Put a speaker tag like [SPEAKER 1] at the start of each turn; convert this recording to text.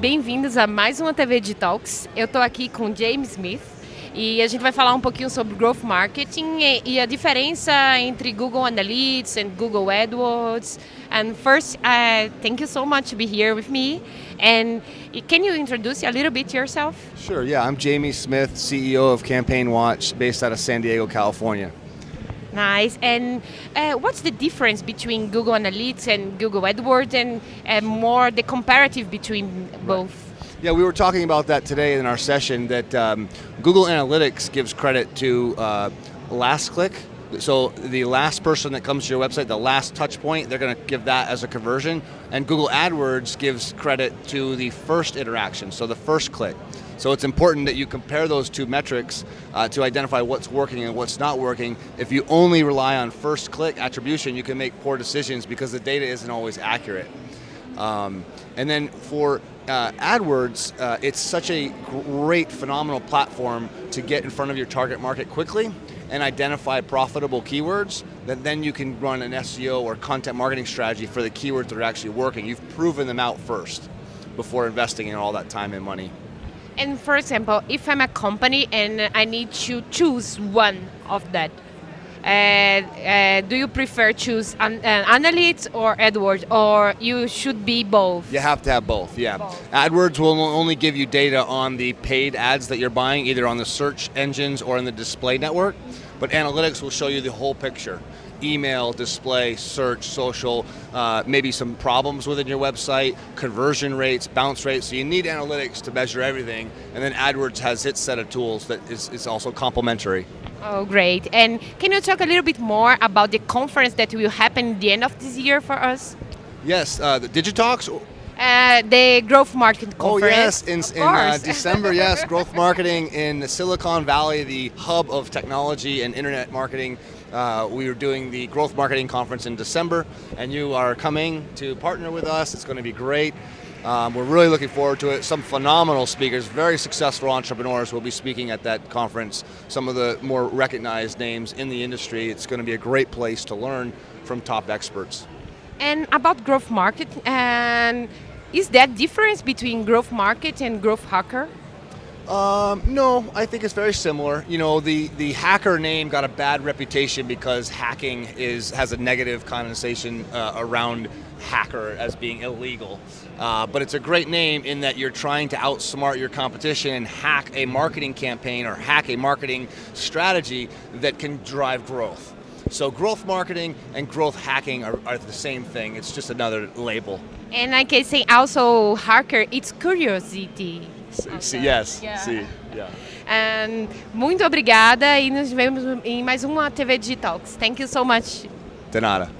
[SPEAKER 1] Bem-vindos a mais uma TV de Talks. Eu estou aqui com James Smith e a gente vai falar um pouquinho sobre growth marketing e a diferença entre Google Analytics and Google AdWords. And first, uh, thank you so much to be here with me. And can you introduce a little bit yourself?
[SPEAKER 2] Sure. Yeah, I'm Jamie Smith, CEO of Campaign Watch, based out of San Diego, California.
[SPEAKER 1] Nice. And uh, what's the difference between Google Analytics and Google AdWords and uh, more the comparative between both?
[SPEAKER 2] Yeah, we were talking about that today in our session that um, Google Analytics gives credit to uh, last click. So the last person that comes to your website, the last touch point, they're going to give that as a conversion. And Google AdWords gives credit to the first interaction, so the first click. So it's important that you compare those two metrics uh, to identify what's working and what's not working. If you only rely on first click attribution, you can make poor decisions because the data isn't always accurate. Um, and then for uh, AdWords, uh, it's such a great, phenomenal platform to get in front of your target market quickly and identify profitable keywords that then you can run an SEO or content marketing strategy for the keywords that are actually working. You've proven them out first before investing in all that time and money.
[SPEAKER 1] And for example, if I'm a company and I need to choose one of that, do you prefer choose an, uh, Analytics or AdWords, or you should be both?
[SPEAKER 2] You have to have both, yeah.
[SPEAKER 1] Both.
[SPEAKER 2] AdWords will only give you data on the paid ads that you're buying, either on the search engines or in the display network, but Analytics will show you the whole picture email, display, search, social, uh, maybe some problems within your website, conversion rates, bounce rates. So you need analytics to measure everything. And then AdWords has its set of tools that is, is also complementary.
[SPEAKER 1] Oh, great. And can you talk a little bit more about the conference that will happen at the end of this year for us?
[SPEAKER 2] Yes, uh, the Digitalks.
[SPEAKER 1] Uh, the growth market conference.
[SPEAKER 2] Oh yes, in, in uh, December, yes, growth marketing in the Silicon Valley, the hub of technology and internet marketing. Uh, we are doing the growth marketing conference in December, and you are coming to partner with us. It's going to be great. Um, we're really looking forward to it. Some phenomenal speakers, very successful entrepreneurs will be speaking at that conference. Some of the more recognized names in the industry. It's going to be a great place to learn from top experts.
[SPEAKER 1] And about growth market, and is that difference between growth market and growth hacker?
[SPEAKER 2] Um, no, I think it's very similar. You know, the, the hacker name got a bad reputation because hacking is has a negative connotation uh, around hacker as being illegal. Uh, but it's a great name in that you're trying to outsmart your competition and hack a marketing campaign or hack a marketing strategy that can drive growth. So growth marketing and growth hacking are, are, the same thing. It's just another label.
[SPEAKER 1] And I can say also hacker, it's curiosity.
[SPEAKER 2] Okay. Yes, yeah. sim. Yeah.
[SPEAKER 1] And muito obrigada e nos vemos em mais uma TV Digitalks. Thank you so much.
[SPEAKER 2] De nada.